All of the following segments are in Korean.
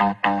과를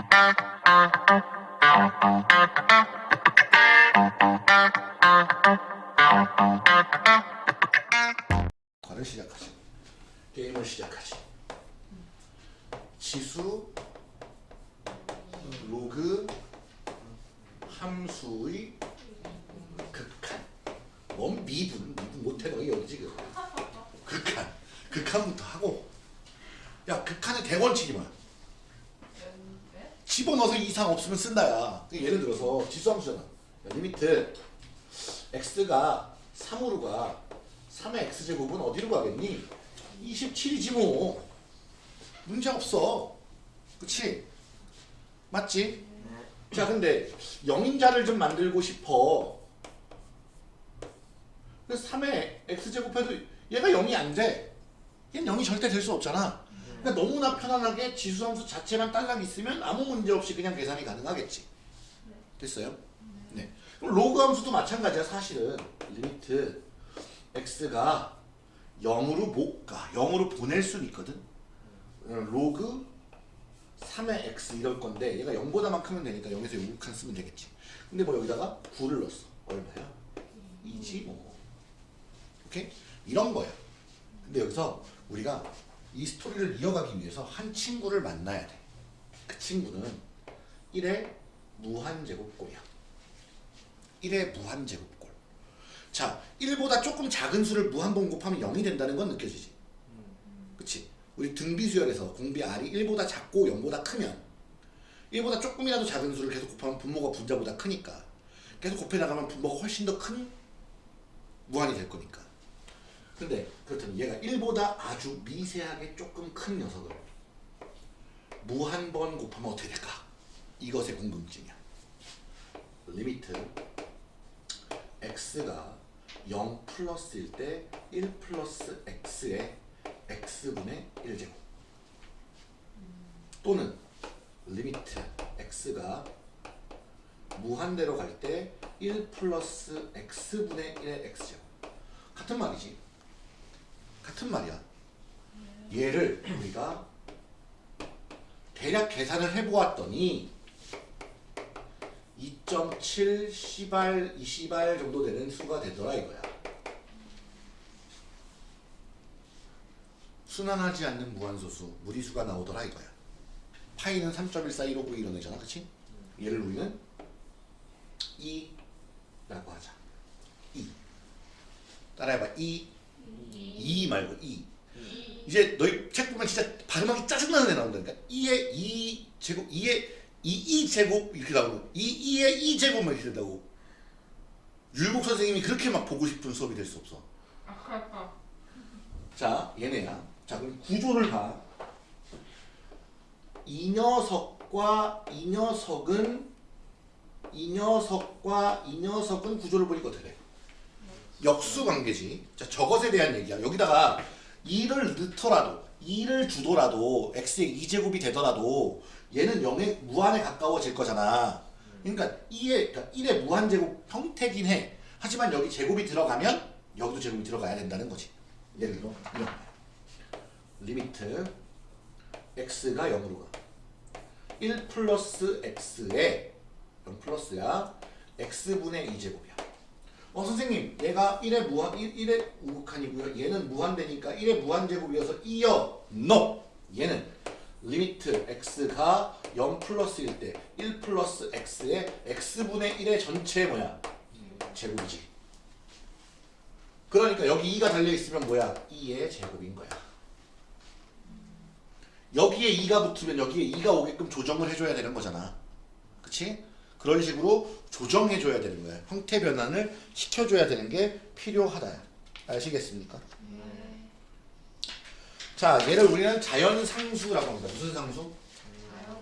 가겠니? 27이지 뭐. 문제 없어. 그치? 맞지? 자 근데 영인자를 좀 만들고 싶어. 그래서 3의 x제곱해도 얘가 0이 안 돼. 얘는 0이 절대 될 수 없잖아. 그러니까 너무나 편안하게 지수함수 자체만 딸랑 있으면 아무 문제 없이 그냥 계산이 가능하겠지. 됐어요? 네. 그럼 로그 함수도 마찬가지야 사실은. limit x가 0으로 못 가. 0으로 보낼 수는 있거든. 어, 로그 3의 x 이럴 건데 얘가 0보다만 크면 되니까 0에 우극한 쓰면 되겠지. 근데 뭐 여기다가 9를 넣었어. 얼마야? 2지 뭐. 오케이? 이런 거야. 근데 여기서 우리가 이 스토리를 이어가기 위해서 한 친구를 만나야 돼. 그 친구는 1의 무한제곱꼴이야. 1의 무한제곱꼴. 자, 1보다 조금 작은 수를 무한번 곱하면 0이 된다는 건 느껴지지? 그치? 우리 등비수열에서 공비 R이 1보다 작고 0보다 크면 1보다 조금이라도 작은 수를 계속 곱하면 분모가 분자보다 크니까 계속 곱해 나가면 분모가 훨씬 더 큰 무한이 될 거니까. 근데 그렇다면 얘가 1보다 아주 미세하게 조금 큰 녀석을 무한 번 곱하면 어떻게 될까? 이것의 궁금증이야. limit x가 0 플러스일 때 1 플러스 x의 x분의 1제곱. 또는 limit x가 무한대로 갈 때 1 플러스 x분의 1의 x제곱. 같은 말이지. 같은 말이야. 얘를 우리가 대략 계산을 해보았더니 2.7 시발 20발 정도 되는 수가 되더라 이거야. 순환하지 않는 무한소수 무리수가 나오더라 이거야. 파이는 3.141591 이런 애잖아 그치? 얘를 우리는 2 라고 하자. 2 따라해봐 2 2 말고 2 이제 너희 책 보면 진짜 발음하기 짜증나는 애 나온다니까 2의 2 제곱 2의 2, 2제곱 이렇게 나오고 2, 2의 2제곱만 이렇게 된다고. 율곡 선생님이 그렇게 막 보고 싶은 수업이 될 수 없어. 자 얘네야. 자 그럼 구조를 봐. 이 녀석과 이 녀석은 이 녀석과 이 녀석은 구조를 보니까 어떻게 돼? 역수 관계지. 자 저것에 대한 얘기야. 여기다가 2를 넣더라도 2를 주더라도 x의 2제곱이 되더라도 얘는 0에 무한에 가까워질 거잖아. 그러니까 2의 그러니까 1의 무한제곱 형태긴 해. 하지만 여기 제곱이 들어가면 여기도 제곱이 들어가야 된다는 거지. 예를 들어 이런 limit x가 0으로 가. 1 플러스 x에 0 플러스야 x분의 2제곱이야. 어 선생님 얘가 1의 무한 1, 1의 우극한이고요. 얘는 무한대니까 1의 무한제곱이어서 e여. NO! 얘는 limit x가 0 플러스일 때 1 플러스 x의 x분의 1의 전체 뭐야? 제곱이지. 그러니까 여기 2가 달려있으면 뭐야? e의 제곱인 거야. 여기에 2가 붙으면 여기에 2가 오게끔 조정을 해줘야 되는 거잖아. 그치? 그런 식으로 조정해줘야 되는 거야. 형태 변환을 시켜줘야 되는 게 필요하다. 아시겠습니까? 자, 얘를 우리는 자연상수라고 합니다. 무슨 상수?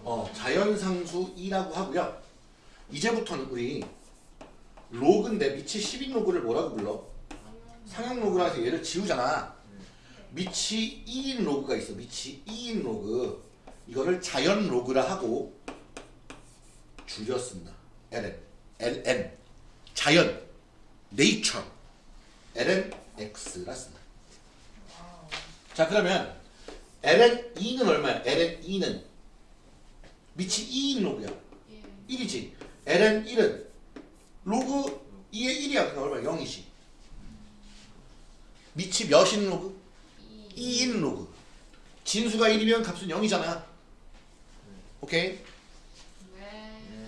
어, 자연상수 2라고 하고요. 이제부터는 우리 로그인데 밑이 10인 로그를 뭐라고 불러? 상향 로그라 해서 얘를 지우잖아. 밑이 e인 로그가 있어. 밑이 e인 로그. 이거를 자연 로그라 하고 쓴다. ln. ln. 자연. nature. ln x라 쓴다. 자 그러면 ln e는 얼마야? ln e는 밑이 e인 로그야. 예. 1이지. ln 1은 로그 e의 1이야. 그러니까 얼마? 0이지. 밑이 몇인 로그? e. e인 로그. 진수가 1이면 값은 0이잖아. 오케이? 네.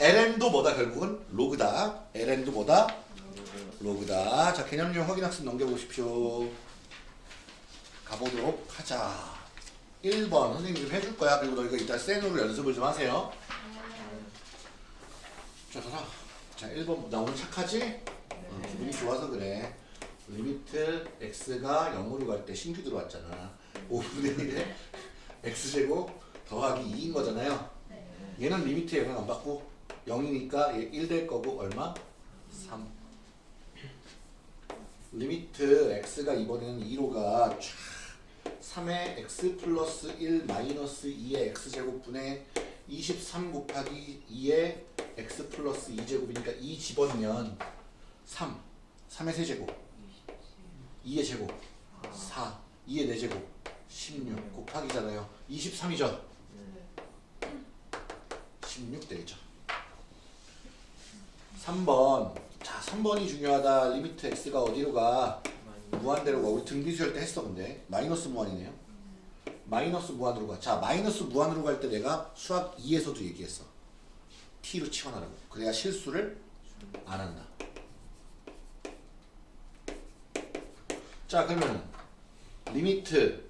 ln도 뭐다 결국은? 로그다. ln도 뭐다? 로그다. 자, 개념용 확인학습 넘겨보십시오. 가보도록 하자. 1번 선생님이 좀 해줄 거야. 그리고 너희가 이따 센으로 연습을 좀 하세요. 자, 가라. 자, 1번. 나 오늘 착하지? 어, 기분이 좋아서 그래. limit x가 0으로 갈 때 신규 들어왔잖아. 5분의 1에 x제곱 더하기 2인 거잖아요. 얘는 limit 영향 안 받고 0이니까 얘 1 될 거고 얼마? 3. limit x가 이번에는 2로 가. 촤. 3의 x 플러스 1 마이너스 2의 x제곱분의 23 곱하기 2의 x 플러스 2제곱이니까 2 집어넣으면 3 3의 세제곱 2의 제곱 4 2의 4제곱 16 곱하기잖아요 23이죠 16 되겠죠 3번 자 3번이 중요하다. limit x가 어디로 가? 무한대로 가. 우리 등비수열 때 했어 근데. 마이너스 무한이네요. 마이너스 무한으로 가자 마이너스 무한으로 갈 때 내가 수학 2에서도 얘기했어. T로 치환하라고. 그래야 실수를 안 한다. 자 그러면 limit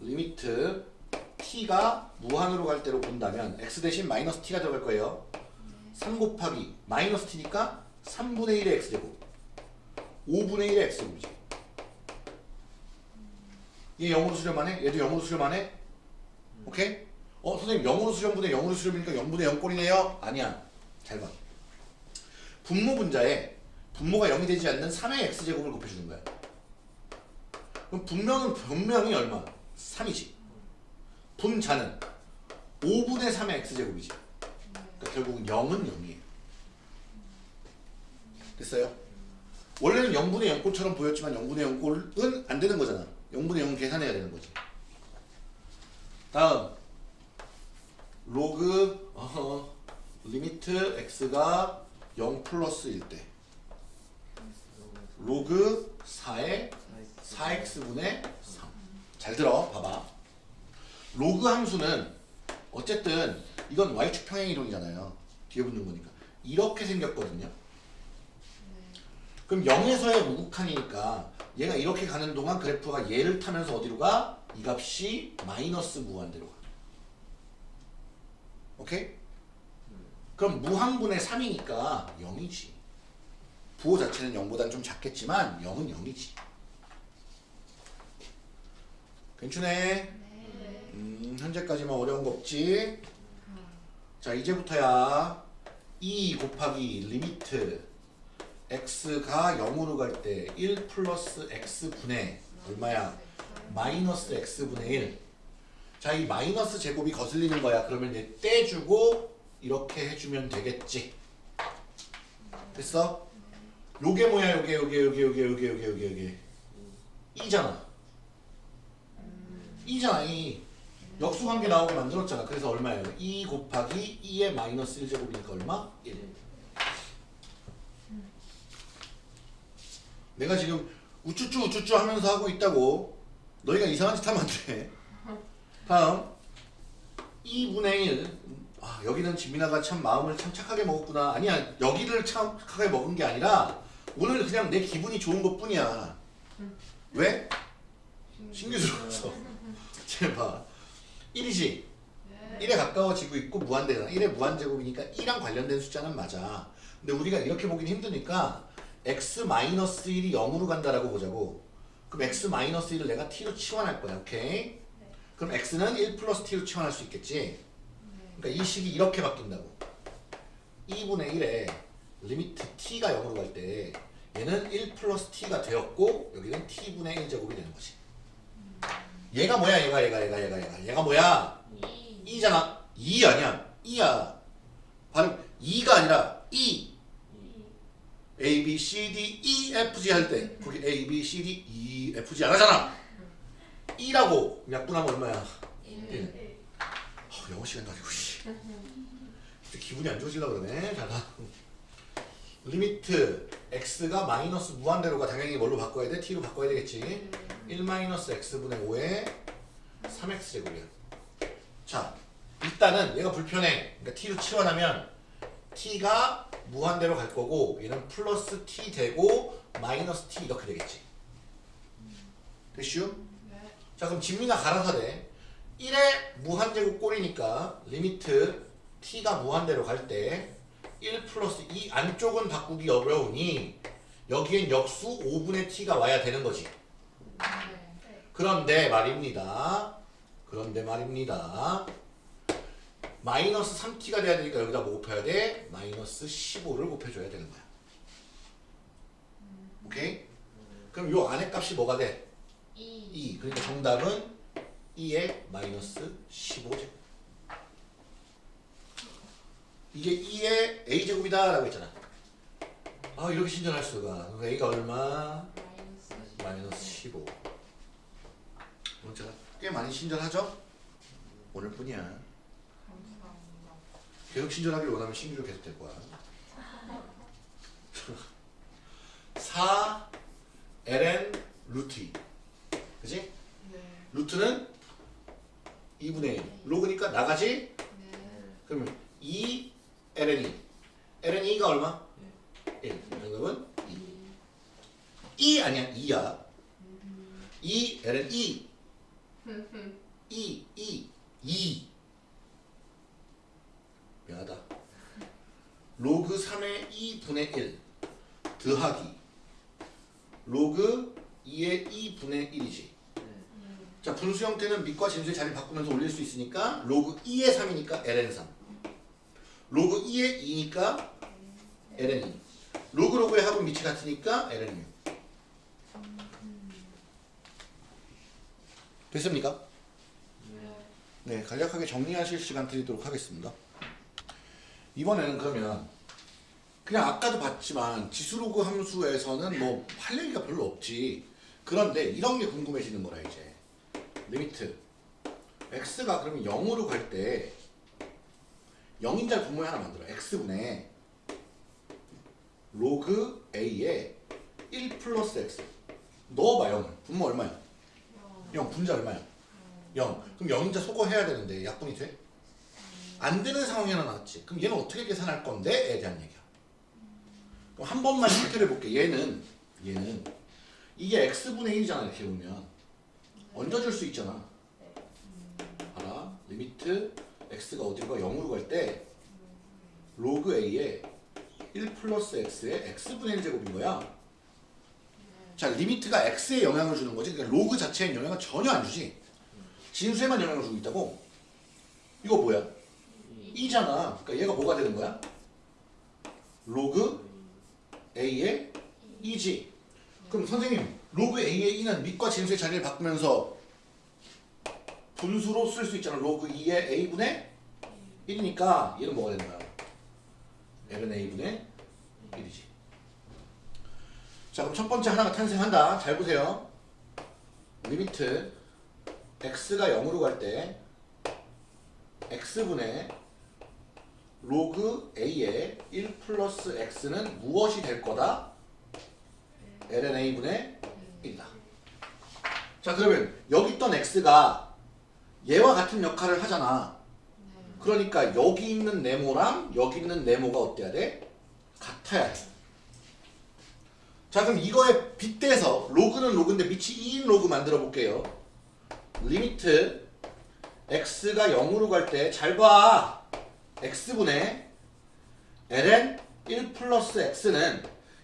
limit t가 무한으로 갈 때로 본다면 x 대신 마이너스 t가 들어갈 거예요. 3 곱하기 마이너스 t니까 3분의 1의 x제곱 5분의 1의 x제곱이지 얘 0으로 수렴만 해? 얘도 0으로 수렴만 해? 오케이? 어 선생님 0으로 수렴분의 0으로 수렴이니까 0분의 0꼴이네요? 아니야 잘봐 분모 분자에 분모가 0이 되지 않는 3의 x제곱을 곱해주는 거야 그럼 분명은 분명히 얼마? 3이지 분자는 5분의 3의 x제곱이지 그러니까 결국은 0은 0이에요 됐어요? 원래는 0분의 0꼴처럼 보였지만 0분의 0꼴은 안 되는 거잖아 0분의 0은 계산해야 되는 거지 다음 로그 어, limit x가 0 플러스일 때 로그 4의 4x분의 3. 잘 들어, 봐봐. 로그 함수는 어쨌든 이건 y축 평행 이동이잖아요. 뒤에 붙는 거니까. 이렇게 생겼거든요. 그럼 0에서의 우극한이니까 얘가 이렇게 가는 동안 그래프가 얘를 타면서 어디로 가? 이 값이 마이너스 무한대로 가. 오케이? 그럼 무한분의 3이니까 0이지. 부호 자체는 0보다는 좀 작겠지만 0은 0이지. 괜찮네? 네. 음, 현재까지만 어려운 거 없지? 자, 이제부터야 2 곱하기 limit x가 0으로 갈 때 1 플러스 x분의 얼마야? 마이너스 x분의 1. 자, 이 마이너스 제곱이 거슬리는 거야. 그러면 얘 떼주고 이렇게 해주면 되겠지. 됐어? 요게 뭐야? 요게 요게 요게 요게 요게 요게 요게 요게 e잖아. 2잖아 2. 역수관계 나오게 만들었잖아. 그래서 얼마예요? 2 곱하기 2의 마이너스 1제곱이니까 얼마? 1. 내가 지금 우쭈쭈 우쭈쭈 하면서 하고 있다고 너희가 이상한 짓 하면 안 돼. 다음 2분의 1 아, 여기는 지민아가 참 마음을 참 착하게 먹었구나. 아니야 여기를 참 착하게 먹은 게 아니라 오늘 그냥 내 기분이 좋은 것 뿐이야. 왜? 신규 들어와서 제발 1이지 1에 가까워지고 있고 무한대잖아 1의 무한제곱이니까 2랑 관련된 숫자는 맞아 근데 우리가 이렇게 보긴 힘드니까 x-1이 0으로 간다라고 보자고. 그럼 x-1을 내가 t로 치환할 거야 오케이? 그럼 x는 1 플러스 t로 치환할 수 있겠지? 그러니까 이 식이 이렇게 바뀐다고. 2분의 1에 limit t가 0으로 갈 때 얘는 1 플러스 t가 되었고 여기는 t분의 1제곱이 되는 거지. 얘가 뭐야 얘가 얘가 얘가 얘가 얘가? 얘가 뭐야? e. e잖아. 2 아니야. e야. 발음 2가 아니라 E A B C D E F G 할 때 거기 A B C D E F G 안 하잖아 e라고 약분하면 얼마야 1. 아, 영어 시간 가지고 기분이 안 좋아지려고 그러네. 자, 다. limit x가 마이너스 무한대로가 당연히 뭘로 바꿔야 돼? t로 바꿔야 되겠지. 1 마이너스 x분의 5에 3x 제곱이야. 자, 일단은 얘가 불편해. 그러니까 t로 치환하면 t가 무한대로 갈 거고 얘는 플러스 t 되고 마이너스 t 이렇게 되겠지. 됐슈? 네. 자 그럼 진미가 갈아서 돼 1의 무한제곱 꼴이니까 limit t가 무한대로 갈 때 1 플러스 이 안쪽은 바꾸기 어려우니 여기엔 역수 5분의 t가 와야 되는 거지 네. 그런데 말입니다 그런데 말입니다 마이너스 3t가 돼야 되니까 여기다 뭐 곱해야 돼? 마이너스 15를 곱해줘야 되는 거야 오케이? 그럼 요 안에 값이 뭐가 돼? 2. 2 그러니까 정답은 2의 마이너스 15제곱 이게 2의 a제곱이다 라고 했잖아 아 이렇게 신전할 수가 그럼 a가 얼마? 마이너스. 마이너스 15 오늘 제가 꽤 많이 신전하죠? 오늘 뿐이야 감사합니다. 계속 신전하길 원하면 신규로 계속 될 거야. 4 ln 루트 2 그지? 네. 루트는 2분의 1 로그니까 나가지? 네. 그러면 2 ln 2 ln 2가 얼마? 1 정답은 2 2 아니야 2야. 2 ln 2 2 2 2 미안하다. 로그 3의 e분의 1 더하기. 로그 2의 e분의 1이지. 자 분수 형태는 밑과 진수의 자리 바꾸면서 올릴 수 있으니까 로그 e의 3이니까 ln 3 로그 e의 2니까 ln 2 로그 로그의 합은 밑이 같으니까 ln 6 됐습니까? 네 간략하게 정리하실 시간 드리도록 하겠습니다 이번에는 그러면 그냥 아까도 봤지만 지수로그 함수에서는 뭐 할 얘기가 별로 없지. 그런데 이런 게 궁금해지는 거라 이제. limit. X가 그러면 0으로 갈 때 0인자를 분모에 하나 만들어. X분의 로그 a에 1 플러스 x. 넣어봐 0을 분모 얼마야? 0 분자 얼마야? 0 그럼 0인자 소거해야 되는데 약분이 돼? 안 되는 상황이 하나 나왔지. 그럼 얘는 어떻게 계산할 건데? 에 대한 얘기야. 그럼 한 번만 실제로 해볼게. 얘는 얘는 이게 x분의 1이잖아 이렇게 보면. 얹어줄 수 있잖아. 봐라. limit x가 어디로 가? 0으로 갈 때 로그 a에 1 플러스 x의 x분의 1제곱인 거야. 자 limit가 x에 영향을 주는 거지. 그러니까 로그 자체에 영향을 전혀 안 주지. 진수에만 영향을 주고 있다고. 이거 뭐야 e잖아. 그러니까 얘가 뭐가 되는 거야? 로그 a의 e지. 그럼 선생님 로그 a의 e는 밑과 진수의 자리를 바꾸면서 분수로 쓸 수 있잖아. 로그 e의 a분의 1이니까 얘는 뭐가 되는 거야? ln a분의 1이지. 자 그럼 첫 번째 하나가 탄생한다. 잘 보세요. limit x가 0으로 갈 때 x분의 로그 a의 1 플러스 x는 무엇이 될 거다? ln a분의 1이다 자 그러면 여기 있던 x가 얘와 같은 역할을 하잖아 그러니까 여기 있는 네모랑 여기 있는 네모가 어때야 돼? 같아야 돼. 자 그럼 이거에 빗대서 로그는 로그인데 밑이 e인 로그 만들어 볼게요. limit x가 0으로 갈 때 잘 봐. X분의 ln 1 플러스 x는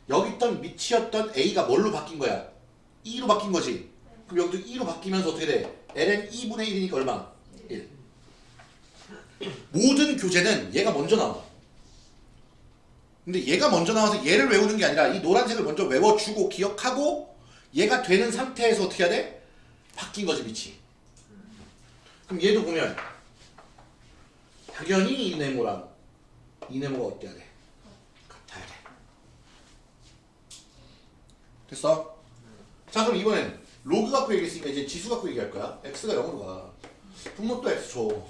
여기 있던 밑이었던 a가 뭘로 바뀐 거야? 2로 바뀐 거지. 그럼 여기도 2로 바뀌면서 어떻게 돼? ln 2분의 1이니까 얼마? 1. 모든 교재는 얘가 먼저 나와. 근데 얘가 먼저 나와서 얘를 외우는 게 아니라 이 노란색을 먼저 외워주고 기억하고 얘가 되는 상태에서 어떻게 해야 돼? 바뀐 거지 밑이. 그럼 얘도 보면 당연히 이 네모랑 이 네모가 어때야 돼? 같아야 돼. 됐어? 자 그럼 이번엔 로그 갖고 얘기했으니까 이제 지수 갖고 얘기할 거야. x가 0으로 가. 분모 또 x 줘.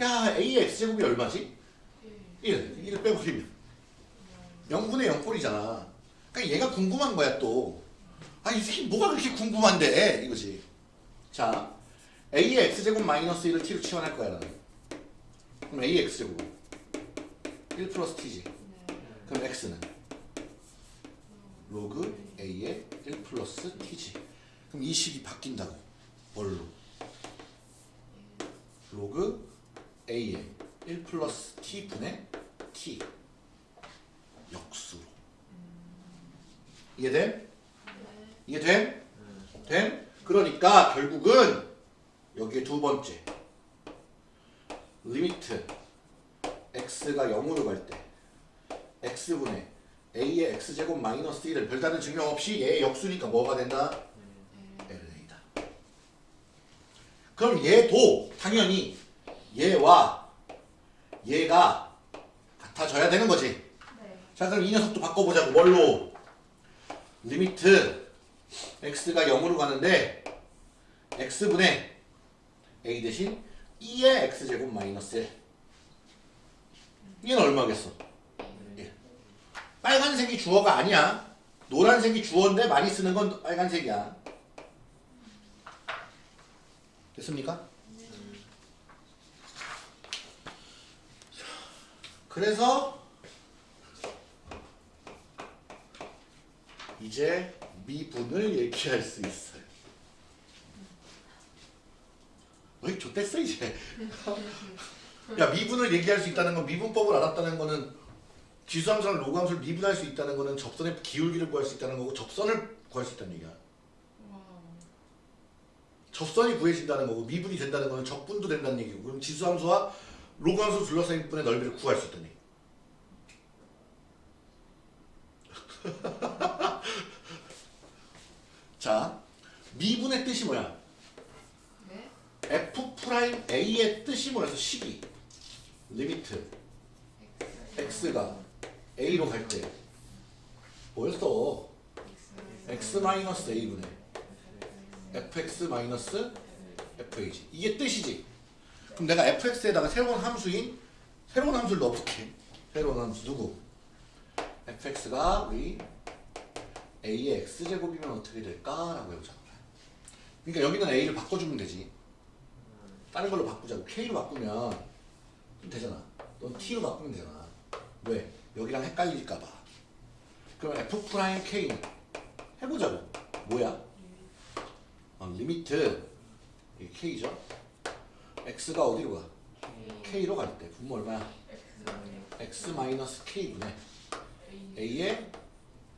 야 a의 x제곱이 얼마지? 1. 1을 빼버리면 0분의 0 꼴이잖아. 그러니까 얘가 궁금한 거야 또. 아, 이 새끼 뭐가 그렇게 궁금한데 이거지. 자, a의 x제곱 마이너스 1을 t로 치환할 거야 나는. 그럼 x제곱 1 플러스 t지. 그럼 x는 로그 a의 1 플러스 t지. 그럼 이 식이 바뀐다고. 뭘로? 로그 a의 1 플러스 t 분의 t 역수로. 이해돼? 이해돼? 돼? 그러니까 결국은 여기에 두 번째 limit x가 0으로 갈 때 x분의 a의 x제곱 마이너스 1을 별다른 증명 없이 얘의 역수니까 뭐가 된다? ln a다. 그럼 얘도 당연히 얘와 얘가 같아져야 되는 거지. 네. 자 그럼 이 녀석도 바꿔보자고 뭘로? limit x가 0으로 가는데 x분의 a 대신 2의 x제곱 마이너스 1 얘는 얼마겠어? 1 빨간색이 주어가 아니야. 노란색이 주어인데 많이 쓰는 건 빨간색이야. 됐습니까? 그래서 이제 미분을 얘기할 수 있어 요. 왜 좋댔어 이제? 야 미분을 얘기할 수 있다는 건 미분법을 알았다는 거는 지수함수랑 로그함수를 미분할 수 있다는 거는 접선의 기울기를 구할 수 있다는 거고 접선을 구할 수 있다는 얘기야. 접선이 구해진다는 거고 미분이 된다는 거는 적분도 된다는 얘기고 그럼 지수함수와 로그함수 둘러싸인 분의 넓이를 구할 수 있다는 얘기. 자, 미분의 뜻이 뭐야? 네. f prime a의 뜻이 뭐라서 식이 limit x가 a로 갈때 뭐였어? x 마이너스 a분의 fx 마이너스 fa지 이게 뜻이지. 그럼 내가 fx에다가 새로운 함수인 새로운 함수를 넣어볼게. 새로운 함수 누구? fx가 우리 a의 x제곱이면 어떻게 될까 라고 해보자. 그러니까 여기는 a를 바꿔주면 되지. 다른 걸로 바꾸자고. k로 바꾸면 좀 되잖아. 넌 t로 바꾸면 되잖아. 왜? 여기랑 헷갈릴까봐. 그럼 f prime k는 해보자고. 뭐야? 어, limit 이게 k죠. x가 어디로 가? k로 갈 때 분모 얼마야? x 마이너스 k분의 a의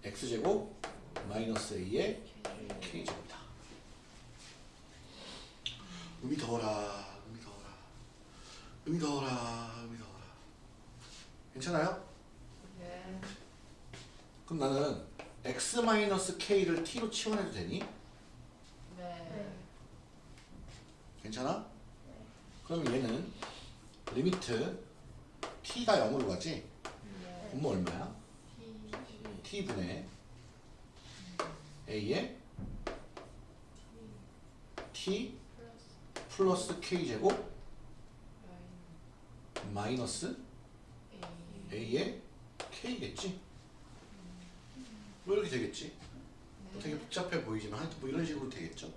x제곱 마이너스 a의 k제곱이다. 음이 더워라, 음이 더워라. 괜찮아요? 네. 그럼 나는 x 마이너스 k를 t로 치환해도 되니? 네. 괜찮아? 그럼 얘는 리미트 t가 0으로 가지? 네. 분모 얼마야? t분의 a의 t 플러스 k제곱 마이너스 a의 k겠지? 뭐 이렇게 되겠지? 뭐 되게 복잡해 보이지만 하여튼 뭐 이런 식으로 되겠죠?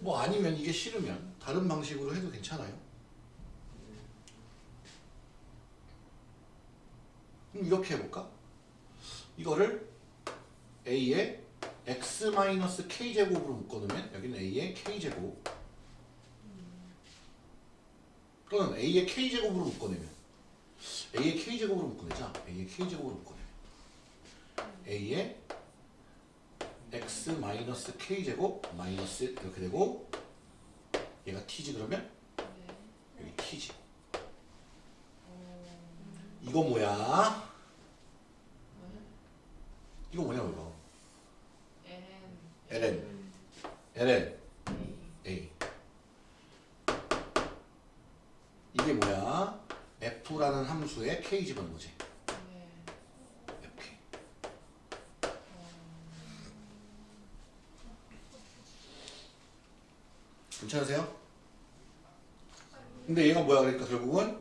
뭐 아니면 이게 싫으면 다른 방식으로 해도 괜찮아요. 그럼 이렇게 해볼까? 이거를 a의 x-k제곱으로 묶어놓으면 여기는 a의 k제곱 또는 a의 k제곱으로 묶어내면. A의 k제곱으로 묶어내자. A의 k제곱으로 묶어내면. A의 x-k제곱 마이너스 이렇게 되고 얘가 t지 그러면? 여기 t지. 이거 뭐야? 이거 뭐냐고 이거? ln. Ln. a 이게 뭐야? f라는 함수에 k 집어넣은 거지 괜찮으세요? 근데 얘가 뭐야 그러니까 결국은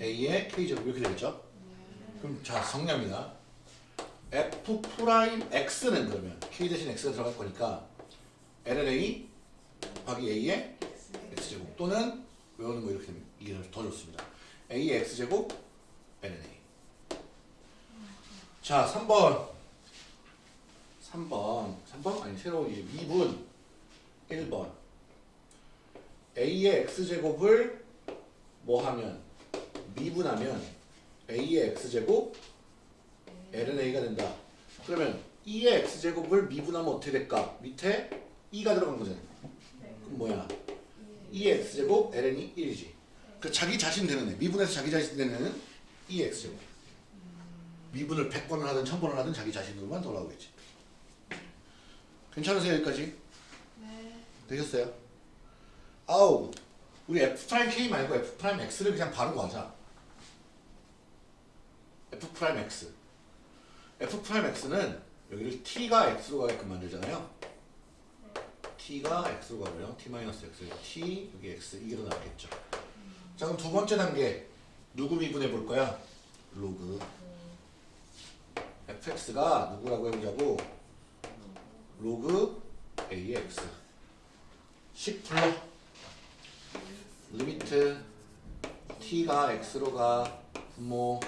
A의 K제곱 이렇게 되겠죠? 그럼 자 정리합니다. F prime X는 그러면 K 대신 X가 들어갈 거니까 LNA 곱하기 A의 X제곱 또는 외우는 거 이렇게 되면 이게 더 좋습니다. A의 X제곱 LNA 자 3번 3번 3번? 아니 새로운 이 미분 1번 A의 X제곱을 뭐 하면 미분하면 A의 X제곱 LNA가 된다. 그러면 2의 X제곱을 미분하면 어떻게 될까? 밑에 2가 들어간 거잖아. 그럼 뭐야? 2의 X제곱 LN이 1이지. 그 자기 자신 되는 애. 미분해서 자기 자신 되는 2의 X제곱. 미분을 100번을 하든 1000번을 하든 자기 자신으로만 돌아오겠지. 괜찮으세요 여기까지? 네. 되셨어요? 아우 우리 F'K 말고 F'X를 그냥 바로 가자 F'X F'X는 여기를 T가 X로 가게끔 만들잖아요 T가 X로 가고요 T-X T 여기 X 이게 더 낫겠죠 자 그럼 두 번째 단계. 누구 미분해 볼 거야? 로그. fx가 누구라고 해보자고. 로그 ax. 10 불러. limit t가 x로 가. 분모.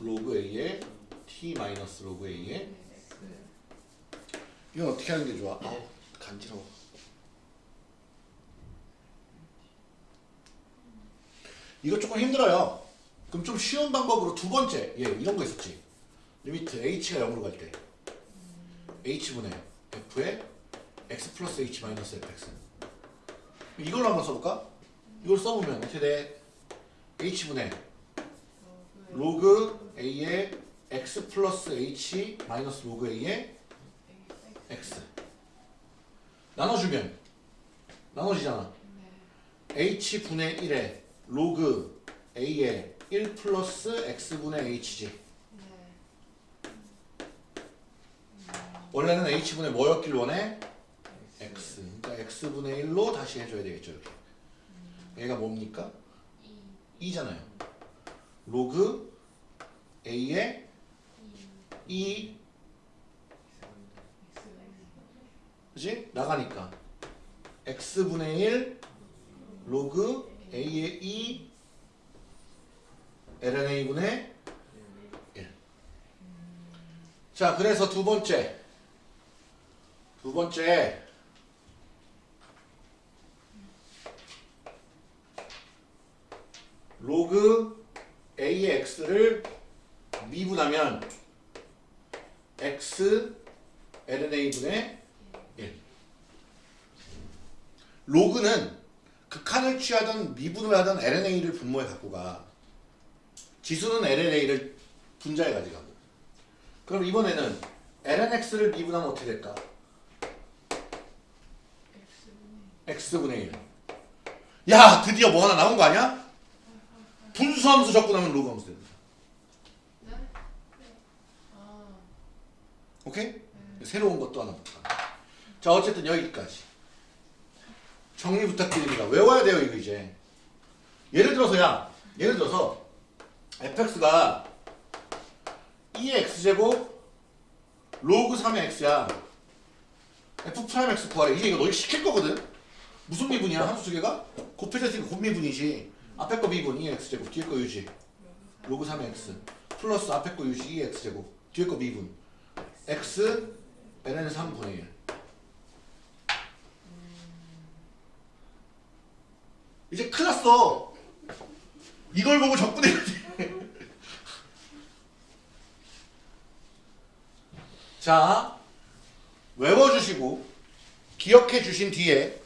로그 a에 t 마이너스 로그 a에 이건 어떻게 하는 게 좋아? 아우 간지러워 이거 조금 힘들어요. 그럼 좀 쉬운 방법으로 두 번째 예 이런 거 있었지. limit h가 0으로 갈 때. H분의 f의 x 플러스 h 마이너스 fx 이걸로 한번 써볼까? 이걸 써보면 어떻게 돼? h분의 로그 a의 x 플러스 h 마이너스 로그 a의 x. 나눠주면. 나눠지잖아. H분의 1에 로그 a의 1 플러스 x분의 h지. 원래는 h분의 뭐였길 원해? x. 그러니까 x분의 1로 다시 해줘야 되겠죠 이렇게. 얘가 뭡니까? 2 잖아요. 로그 a의 2 그지? 나가니까. X분의 1 로그 a의 2 lna분의 1 자, 그래서 두 번째. 두 번째. 로그 a의 x를 미분하면 x lna분의 1 로그는 극한을 취하던 미분을 하던 lna를 분모에 갖고 가 지수는 lna를 분자에 가져가고 그럼 이번에는 lnx를 미분하면 어떻게 될까? x분의 1. 야 드디어 뭐 하나 나온 거 아니야? 분수함수 접근하면 로그 함수 됩니다. 오케이? 새로운 것도 하나 볼까? 자 어쨌든 여기까지 정리 부탁드립니다. 외워야 돼요 이거 이제. 예를 들어서 야 예를 들어서 fx가 2의 x제곱 로그 3의 x야. f 프라임 x 구하래. 이제 이거 너희 시킬 거거든. 무슨 미분이야? 함수 두 개가? 곱해졌으니까 곱미분이지. 앞에 거 미분 2의 x제곱 뒤에 거 유지. 로그 3의 x 플러스 앞에 거 유지 2의 x제곱 뒤에 거 미분. x ln 3분의 1. 이제 큰일 났어. 이걸 보고 접근해야 돼. 자, 외워주시고 기억해 주신 뒤에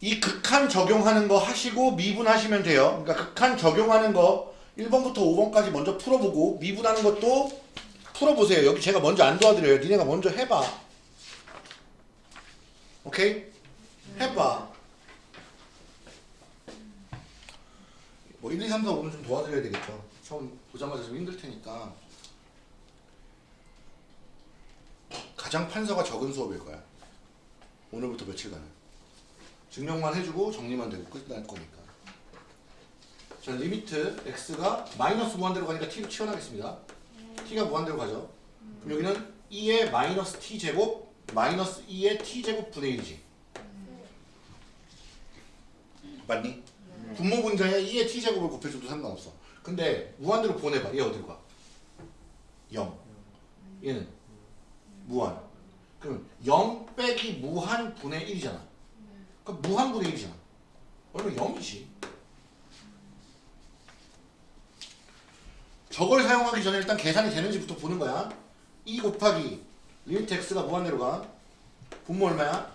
이 극한 적용하는 거 하시고 미분하시면 돼요. 그러니까 극한 적용하는 거 1번부터 5번까지 먼저 풀어보고 미분하는 것도 풀어보세요. 여기 제가 먼저 안 도와드려요. 니네가 먼저 해봐. 오케이? 해봐. 뭐 1, 2, 3, 4, 5는 좀 도와드려야 되겠죠. 처음 보자마자 좀 힘들 테니까. 가장 판서가 적은 수업일 거야. 오늘부터 며칠간은. 증명만 해주고 정리만 되고 끝날 거니까. 자, limit x가 마이너스 무한대로 가니까 t로 치환하겠습니다. t가 무한대로 가죠. 그럼 여기는 2의 마이너스 t 제곱 마이너스 2의 t 제곱 분의 1이지. 맞니? 분모 분자에 2의 t 제곱을 곱해줘도 상관없어. 근데 무한대로 보내봐. 얘 어디로 가? 0. 얘는 무한. 그럼 0 빼기 무한 분의 1이잖아. 그럼 무한 분의 1이잖아. 그러면 0이지. 저걸 사용하기 전에 일단 계산이 되는지부터 보는 거야. 2 곱하기 limit x가 무한대로 가. 분모 얼마야?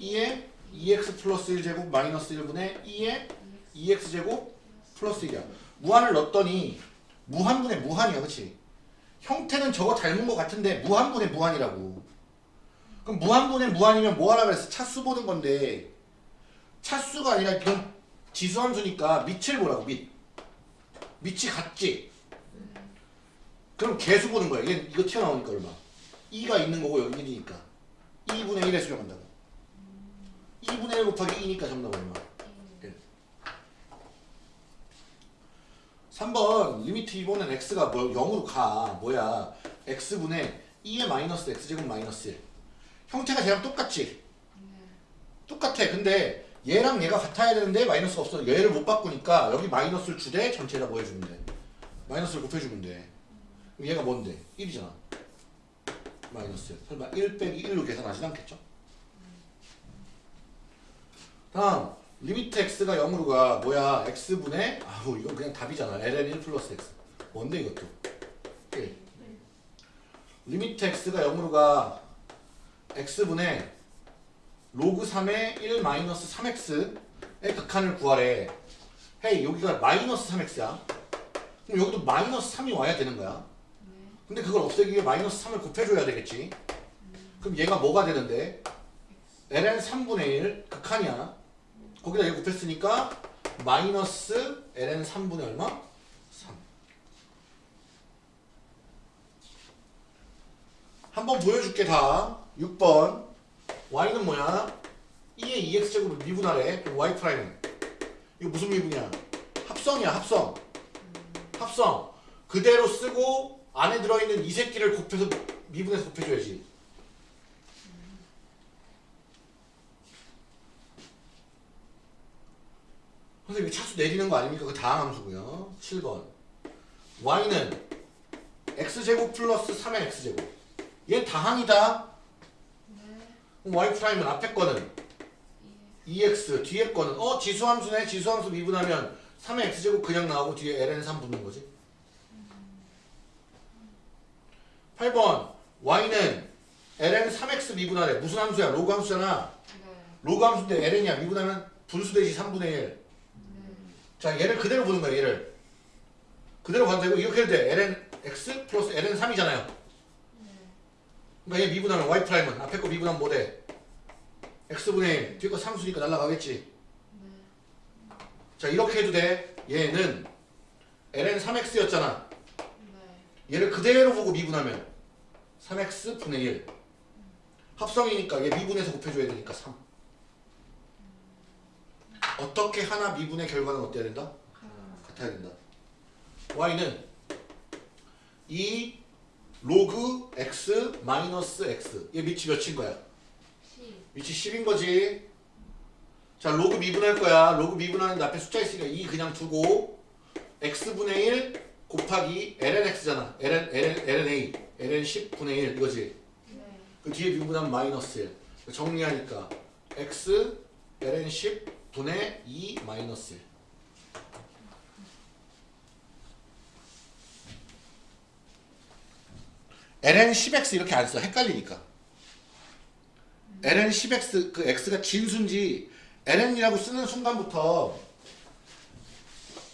2에 2x 플러스 1제곱 마이너스 1분의 2에 2x제곱 플러스 1이야. 무한을 넣었더니 무한분의 무한이야. 그치? 형태는 저거 닮은 것 같은데 무한분의 무한이라고. 그럼 무한분의 무한이면 뭐 하라 그랬어? 차수 보는 건데 차수가 아니라 이건 지수함수니까 밑을 보라고 밑. 밑이 같지? 그럼 계수 보는 거야. 얘 이거 튀어나오니까 얼마? 2가 있는 거고 여기 1이니까 2분의 1에 수렴한다고. 2분의 1 곱하기 2니까 정답 얼마? 1. 3번 limit 이번엔 x가 뭐 0으로 가. 뭐야? x분의 2의 마이너스 x제곱 마이너스 1. 형태가 쟤랑 똑같지? 똑같아. 근데 얘랑 얘가 같아야 되는데 마이너스가 없어. 얘를 못 바꾸니까 여기 마이너스를 주되 전체에다 뭐 해주면 돼? 마이너스를 곱해주면 돼. 그럼 얘가 뭔데? 1이잖아. 마이너스. 설마 1 빼기 1로 계산하진 않겠죠? 다음 limit x가 0으로 가 뭐야? x분의 아우 이건 그냥 답이잖아. ln 1 플러스 x. 뭔데 이것도? 1 limit x가 0으로 가 x분의 로그 3의 1 마이너스 3x의 극한을 구하래. 헤이 여기가 마이너스 3x야. 그럼 여기도 마이너스 3이 와야 되는 거야. 근데 그걸 없애기 위해 마이너스 3을 곱해줘야 되겠지. 그럼 얘가 뭐가 되는데? ln 3분의 1 극한이야 거기다 얘 곱했으니까 마이너스 ln 3분의 얼마? 3 한번 보여줄게 다 6번. y는 뭐야? 2의 2x제곱을 미분하래 그럼 y 프라임은. 이거 무슨 미분이야? 합성이야 합성. 합성. 그대로 쓰고 안에 들어있는 이 새끼를 곱해서 미분해서 곱해줘야지 선생님 차수 내리는 거 아닙니까? 그 다항 함수고요. 7번. y는 x제곱 플러스 3의 x제곱. 얘 다항이다. 그럼 y 프라임은 앞에 거는 2x 뒤에 거는 어 지수함수네. 지수함수 미분하면 3의 x제곱 그냥 나오고 뒤에 ln3 붙는 거지. 8번. y는 ln 3x 미분하래. 무슨 함수야? 로그 함수잖아. 로그 함수인데 ln이야. 미분하면 분수 되지 3분의 1 자 얘를 그대로 보는 거야 얘를. 그대로 되고 이렇게 해도 돼. ln x 플러스 ln 3이잖아요. 그러니까 얘 미분하면 y 프라임은 앞에 거 미분하면 뭐 돼? x분의 1 뒤에 거 상수니까 날라가겠지. 자 이렇게 해도 돼. 얘는 ln 3x였잖아. 얘를 그대로 보고 미분하면 3x 분의 1 합성이니까 얘 미분해서 곱해줘야 되니까 3 어떻게 하나 미분의 결과는 어때야 된다? 같아야 된다. y는 2 로그 x 마이너스 x. 얘 밑이 몇인 거야? 밑이 10인 거지. 자 로그 미분할 거야. 로그 미분하는데 앞에 숫자 있으니까 2 그냥 두고 x분의 1 곱하기 lnx잖아. ln, ln, lna ln 10분의 1 이거지? 그 뒤에 미분하면 마이너스 1 정리하니까 x ln 10 분의 2 마이너스 1 ln 10x 이렇게 안 써. 헷갈리니까. ln 10x 그 x가 진수인지 ln이라고 쓰는 순간부터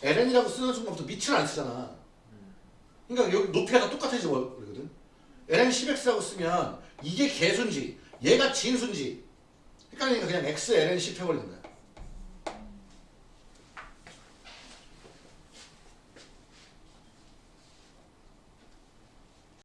ln이라고 쓰는 순간부터 밑을 안 쓰잖아. 그러니까 여기 높이가 다 똑같아져 버리거든. ln 10x라고 쓰면 이게 개수인지 얘가 진수인지 헷갈리니까 그냥 x ln 10 해버리는 거야.